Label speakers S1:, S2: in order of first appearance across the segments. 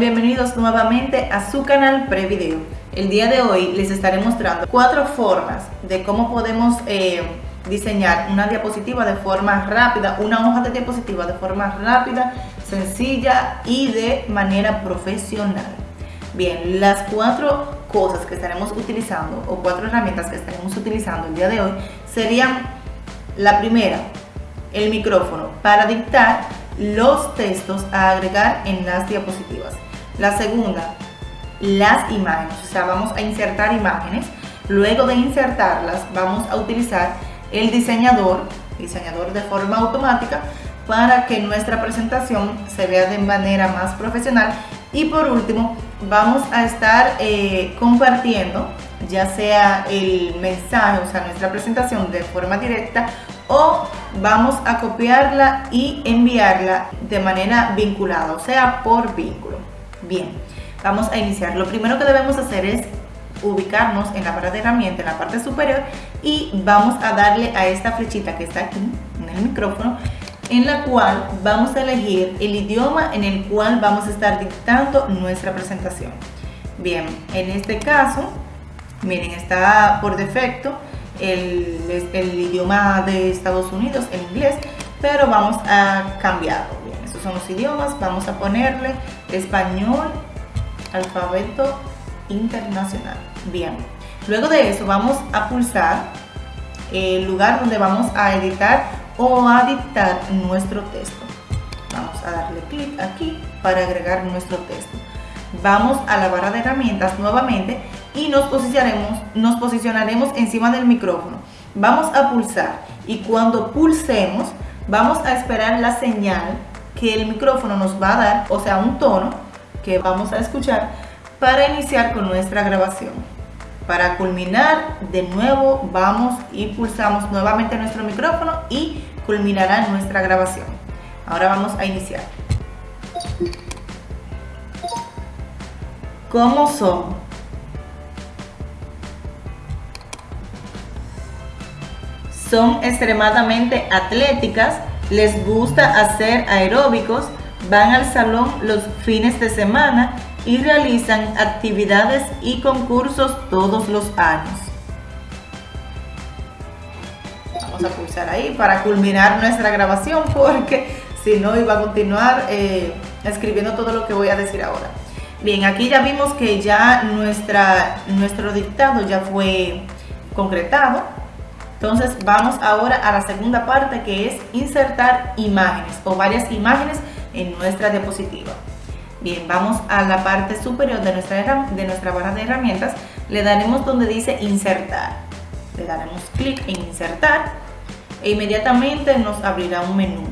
S1: Bienvenidos nuevamente a su canal Prevideo. El día de hoy les estaré mostrando cuatro formas de cómo podemos eh, diseñar una diapositiva de forma rápida, una hoja de diapositiva de forma rápida, sencilla y de manera profesional. Bien, las cuatro cosas que estaremos utilizando o cuatro herramientas que estaremos utilizando el día de hoy serían la primera, el micrófono para dictar los textos a agregar en las diapositivas. La segunda, las imágenes, o sea, vamos a insertar imágenes. Luego de insertarlas, vamos a utilizar el diseñador, diseñador de forma automática, para que nuestra presentación se vea de manera más profesional. Y por último, vamos a estar eh, compartiendo ya sea el mensaje, o sea, nuestra presentación de forma directa o vamos a copiarla y enviarla de manera vinculada, o sea, por vínculo. Bien, vamos a iniciar. Lo primero que debemos hacer es ubicarnos en la barra de herramienta en la parte superior y vamos a darle a esta flechita que está aquí en el micrófono en la cual vamos a elegir el idioma en el cual vamos a estar dictando nuestra presentación. Bien, en este caso Miren, está por defecto el, idioma de Estados Unidos, el inglés, pero vamos a cambiarlo. Estos son los idiomas. Vamos a ponerle español, alfabeto internacional. Bien, luego de eso vamos a pulsar el lugar donde vamos a editar o a dictar nuestro texto. Vamos a darle clic aquí para agregar nuestro texto. Vamos a la barra de herramientas nuevamente y nos posicionaremos, nos posicionaremos encima del micrófono. Vamos a pulsar y cuando pulsemos vamos a esperar la señal que el micrófono nos va a dar, o sea un tono que vamos a escuchar para iniciar con nuestra grabación. Para culminar, de nuevo vamos y pulsamos nuevamente nuestro micrófono y culminará nuestra grabación. Ahora vamos a iniciar. ¿Cómo son? son extremadamente atléticas, les gusta hacer aeróbicos, van al salón los fines de semana y realizan actividades y concursos todos los años. Vamos a pulsar ahí para culminar nuestra grabación porque si no iba a continuar eh, escribiendo todo lo que voy a decir ahora. Bien, aquí ya vimos que ya nuestra, nuestro dictado ya fue concretado entonces vamos ahora a la segunda parte que es insertar imágenes o varias imágenes en nuestra diapositiva. Bien, vamos a la parte superior de nuestra, de nuestra barra de herramientas, le daremos donde dice insertar. Le daremos clic en insertar e inmediatamente nos abrirá un menú.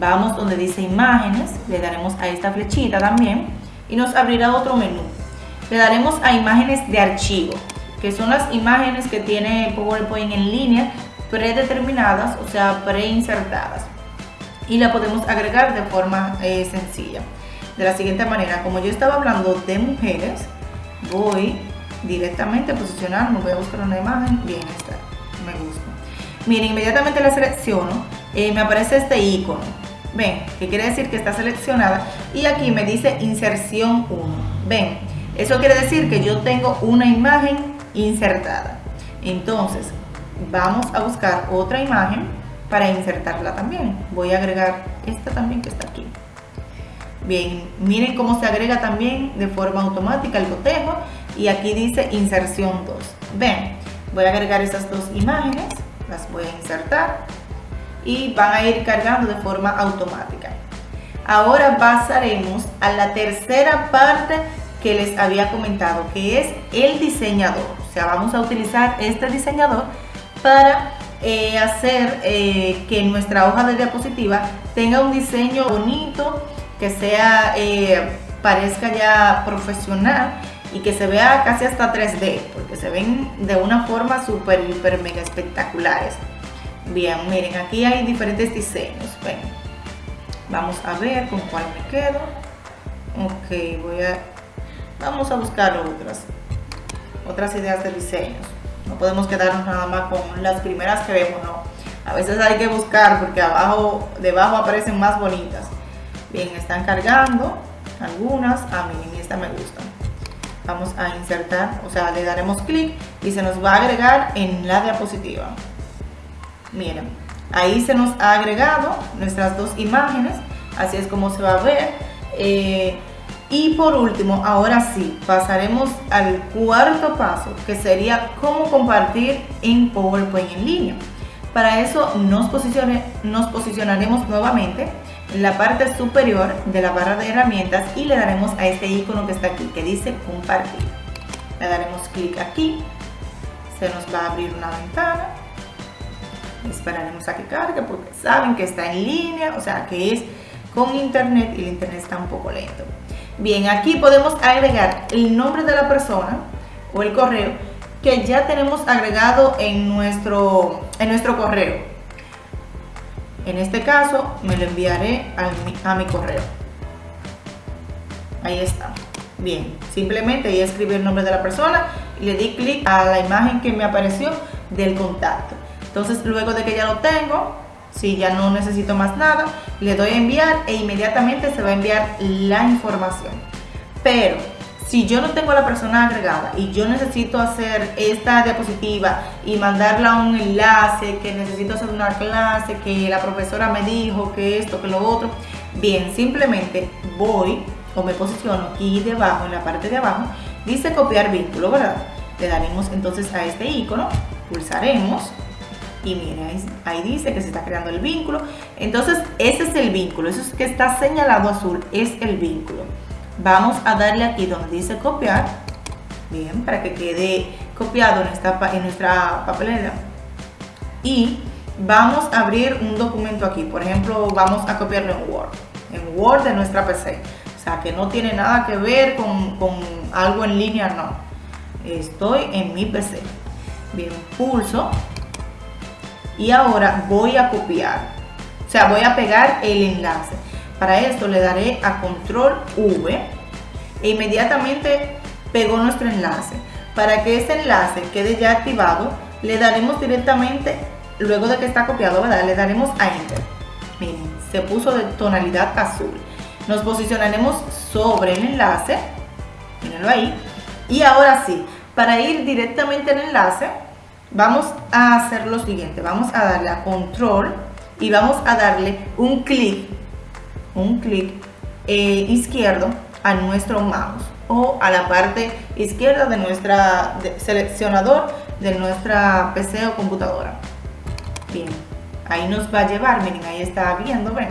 S1: Vamos donde dice imágenes, le daremos a esta flechita también y nos abrirá otro menú. Le daremos a imágenes de archivo que son las imágenes que tiene PowerPoint en línea predeterminadas, o sea, preinsertadas. Y la podemos agregar de forma eh, sencilla. De la siguiente manera, como yo estaba hablando de mujeres, voy directamente a posicionarme, voy a buscar una imagen, bien, esta, me gusta. Miren, inmediatamente la selecciono, eh, me aparece este icono. Ven, que quiere decir que está seleccionada y aquí me dice inserción 1. Ven, eso quiere decir que yo tengo una imagen insertada. Entonces, vamos a buscar otra imagen para insertarla también. Voy a agregar esta también que está aquí. Bien, miren cómo se agrega también de forma automática el cotejo y aquí dice inserción 2. Ven, voy a agregar esas dos imágenes, las voy a insertar y van a ir cargando de forma automática. Ahora pasaremos a la tercera parte que les había comentado, que es el diseñador. Vamos a utilizar este diseñador para eh, hacer eh, que nuestra hoja de diapositiva tenga un diseño bonito, que sea, eh, parezca ya profesional y que se vea casi hasta 3D, porque se ven de una forma súper, hiper, mega espectaculares. Bien, miren, aquí hay diferentes diseños. Ven. Vamos a ver con cuál me quedo. Ok, voy a vamos a buscar otras, otras ideas de diseños. No podemos quedarnos nada más con las primeras que vemos, no. A veces hay que buscar porque abajo, debajo aparecen más bonitas. Bien, están cargando. algunas, a mí esta me gusta. Vamos a insertar, o sea, le daremos clic y se nos va a agregar en la diapositiva. Miren, ahí se nos ha agregado nuestras dos imágenes, así es como se va a ver. Eh, y por último, ahora sí, pasaremos al cuarto paso, que sería cómo compartir en PowerPoint en línea. Para eso nos, posicionaremos nuevamente en la parte superior de la barra de herramientas y le daremos a este icono que está aquí, que dice compartir. Le daremos clic aquí, se nos va a abrir una ventana, esperaremos a que cargue porque saben que está en línea, o sea que es con internet y el internet está un poco lento. Bien, aquí podemos agregar el nombre de la persona o el correo que ya tenemos agregado en nuestro, en nuestro correo. En este caso me lo enviaré a mi, correo. Ahí está. Bien, simplemente ahí escribí el nombre de la persona y le di clic a la imagen que me apareció del contacto. Entonces luego de que ya lo tengo, si ya no necesito más nada, le doy a enviar e inmediatamente se va a enviar la información. Pero si yo no tengo a la persona agregada y yo necesito hacer esta diapositiva y mandarla a un enlace, que necesito hacer una clase, que la profesora me dijo que esto, que lo otro, bien, simplemente voy o me posiciono aquí debajo, en la parte de abajo, dice copiar vínculo, ¿verdad? Le daremos entonces a este icono, pulsaremos y miren, ahí, dice que se está creando el vínculo. Entonces, ese es el vínculo, eso es que está señalado azul, es el vínculo. Vamos a darle aquí donde dice copiar, bien, para que quede copiado en, esta, en nuestra papelera. Y vamos a abrir un documento aquí, por ejemplo, vamos a copiarlo en Word, en Word de nuestra PC. O sea, que no tiene nada que ver con, con algo en línea, no. Estoy en mi PC. Bien, pulso y ahora voy a copiar, o sea, voy a pegar el enlace. Para esto le daré a control V e inmediatamente pegó nuestro enlace. Para que ese enlace quede ya activado, le daremos directamente, luego de que está copiado, ¿verdad? le daremos a Enter. Miren, se puso de tonalidad azul. Nos posicionaremos sobre el enlace, mírenlo ahí. Y ahora sí, para ir directamente al enlace, vamos a hacer lo siguiente, vamos a darle a control y vamos a darle un clic, un clic eh, izquierdo a nuestro mouse o a la parte izquierda de nuestra seleccionador de nuestra PC o computadora. Bien, ahí nos va a llevar, miren, ahí está viendo, ven.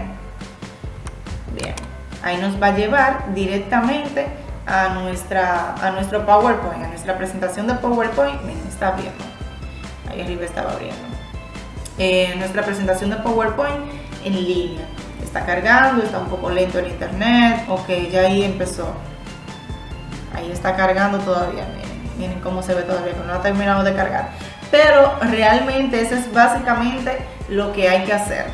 S1: Bien, ahí nos va a llevar directamente a, nuestra, a nuestro PowerPoint, a nuestra presentación de PowerPoint, miren, está viendo arriba estaba abriendo. Eh, nuestra presentación de PowerPoint en línea. Está cargando, está un poco lento el internet, ok, ya ahí empezó. Ahí está cargando todavía, miren, miren cómo se ve todavía, no ha terminado de cargar. Pero realmente eso es básicamente lo que hay que hacer.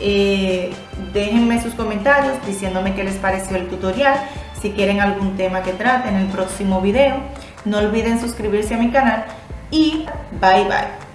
S1: Eh, déjenme sus comentarios diciéndome qué les pareció el tutorial, si quieren algún tema que trate en el próximo video. No olviden suscribirse a mi canal y bye bye.